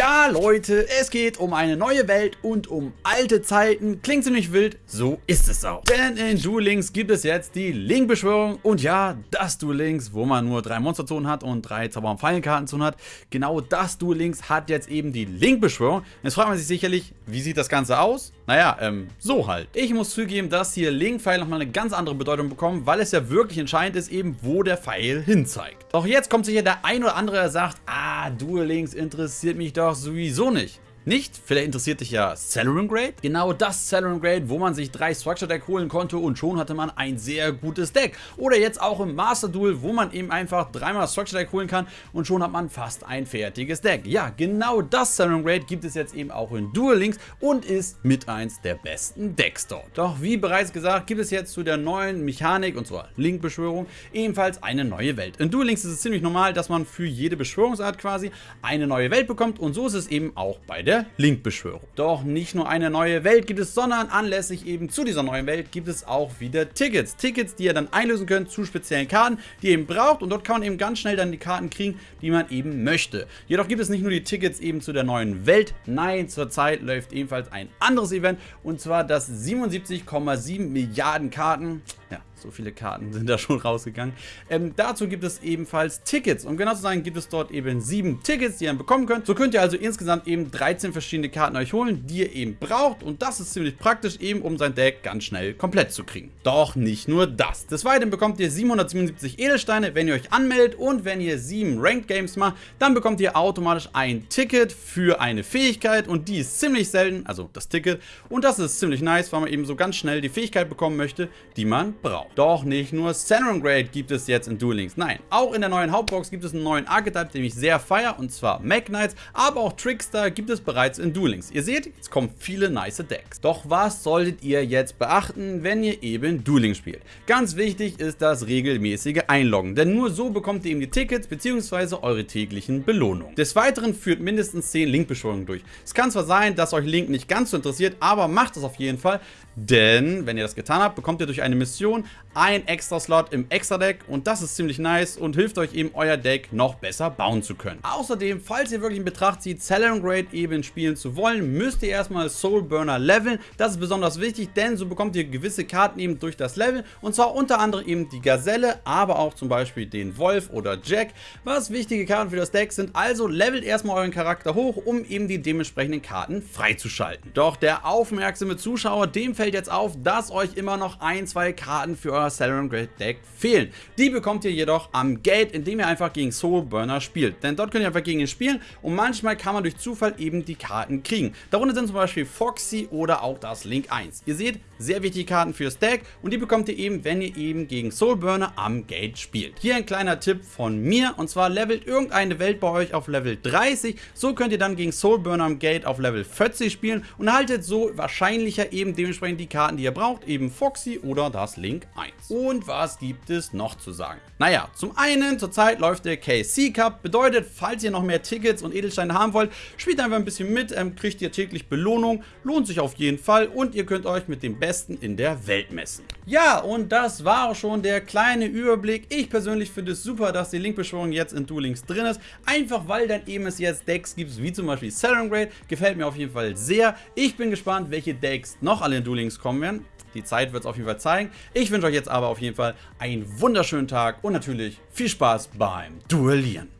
Ja Leute, es geht um eine neue Welt und um alte Zeiten. Klingt ziemlich wild, so ist es auch. Denn in Duel Links gibt es jetzt die Link-Beschwörung und ja, das Duel Links, wo man nur drei Monsterzonen hat und drei Zauber- und Fallenkartenzonen hat. Genau das Duel Links hat jetzt eben die Link-Beschwörung. Jetzt fragt man sich sicherlich, wie sieht das Ganze aus? Naja, ähm, so halt. Ich muss zugeben, dass hier Link-Pfeil nochmal eine ganz andere Bedeutung bekommen, weil es ja wirklich entscheidend ist eben, wo der Pfeil hin zeigt. Doch jetzt kommt sicher der ein oder andere, der sagt, ah, Duel Links interessiert mich doch sowieso nicht. Nicht? Vielleicht interessiert dich ja Celeron Grade? Genau das Celeron Grade, wo man sich drei Structure Deck holen konnte und schon hatte man ein sehr gutes Deck. Oder jetzt auch im Master Duel, wo man eben einfach dreimal Structure Deck holen kann und schon hat man fast ein fertiges Deck. Ja, genau das Celeron Grade gibt es jetzt eben auch in Duel Links und ist mit eins der besten Decks dort. Doch wie bereits gesagt, gibt es jetzt zu der neuen Mechanik und zwar Link-Beschwörung ebenfalls eine neue Welt. In Duel Links ist es ziemlich normal, dass man für jede Beschwörungsart quasi eine neue Welt bekommt und so ist es eben auch bei der der Link-Beschwörung. Doch nicht nur eine neue Welt gibt es, sondern anlässlich eben zu dieser neuen Welt gibt es auch wieder Tickets. Tickets, die ihr dann einlösen könnt zu speziellen Karten, die ihr eben braucht und dort kann man eben ganz schnell dann die Karten kriegen, die man eben möchte. Jedoch gibt es nicht nur die Tickets eben zu der neuen Welt, nein, zurzeit läuft ebenfalls ein anderes Event und zwar das 77,7 Milliarden Karten. Ja, so viele Karten sind da schon rausgegangen. Ähm, dazu gibt es ebenfalls Tickets. Um genau zu sein, gibt es dort eben sieben Tickets, die ihr bekommen könnt. So könnt ihr also insgesamt eben 13 verschiedene Karten euch holen, die ihr eben braucht. Und das ist ziemlich praktisch, eben um sein Deck ganz schnell komplett zu kriegen. Doch nicht nur das. Des Weiteren bekommt ihr 777 Edelsteine, wenn ihr euch anmeldet. Und wenn ihr sieben Ranked Games macht, dann bekommt ihr automatisch ein Ticket für eine Fähigkeit. Und die ist ziemlich selten, also das Ticket. Und das ist ziemlich nice, weil man eben so ganz schnell die Fähigkeit bekommen möchte, die man braucht. Doch nicht nur Centron Grade gibt es jetzt in Duel Links. Nein, auch in der neuen Hauptbox gibt es einen neuen Archetype, den ich sehr feiere, und zwar Mac Knights, aber auch Trickster gibt es bereits in Duel Links. Ihr seht, jetzt kommen viele nice Decks. Doch was solltet ihr jetzt beachten, wenn ihr eben Duel Links spielt? Ganz wichtig ist das regelmäßige Einloggen, denn nur so bekommt ihr eben die Tickets bzw. eure täglichen Belohnungen. Des Weiteren führt mindestens 10 Link-Beschwörungen durch. Es kann zwar sein, dass euch Link nicht ganz so interessiert, aber macht es auf jeden Fall, denn wenn ihr das getan habt, bekommt ihr durch eine Mission ein extra Slot im Extra Deck und das ist ziemlich nice und hilft euch eben euer Deck noch besser bauen zu können. Außerdem, falls ihr wirklich in Betracht zieht, Celeron Grade eben spielen zu wollen, müsst ihr erstmal Soul Burner leveln. Das ist besonders wichtig, denn so bekommt ihr gewisse Karten eben durch das Level und zwar unter anderem eben die Gazelle, aber auch zum Beispiel den Wolf oder Jack, was wichtige Karten für das Deck sind. Also levelt erstmal euren Charakter hoch, um eben die dementsprechenden Karten freizuschalten. Doch der aufmerksame Zuschauer, dem fällt jetzt auf, dass euch immer noch ein, zwei Karten für euer Celeron Grade Deck fehlen. Die bekommt ihr jedoch am Gate, indem ihr einfach gegen Soul Burner spielt. Denn dort könnt ihr einfach gegen ihn spielen und manchmal kann man durch Zufall eben die Karten kriegen. Darunter sind zum Beispiel Foxy oder auch das Link 1. Ihr seht, sehr wichtige Karten fürs Deck und die bekommt ihr eben, wenn ihr eben gegen Soul Burner am Gate spielt. Hier ein kleiner Tipp von mir und zwar levelt irgendeine Welt bei euch auf Level 30. So könnt ihr dann gegen Soul Burner am Gate auf Level 40 spielen und erhaltet so wahrscheinlicher eben dementsprechend die Karten, die ihr braucht, eben Foxy oder das Link 1. Und was gibt es noch zu sagen? Naja, zum einen, zurzeit läuft der KC Cup, bedeutet, falls ihr noch mehr Tickets und Edelsteine haben wollt, spielt einfach ein bisschen mit, ähm, kriegt ihr täglich Belohnung, lohnt sich auf jeden Fall und ihr könnt euch mit dem Besten in der Welt messen. Ja, und das war auch schon der kleine Überblick. Ich persönlich finde es super, dass die Linkbeschwörung jetzt in Duel Links drin ist, einfach weil dann eben es jetzt Decks gibt, wie zum Beispiel Grade, gefällt mir auf jeden Fall sehr. Ich bin gespannt, welche Decks noch alle in Duel Links kommen werden. Die Zeit wird es auf jeden Fall zeigen. Ich wünsche euch jetzt aber auf jeden Fall einen wunderschönen Tag und natürlich viel Spaß beim Duellieren.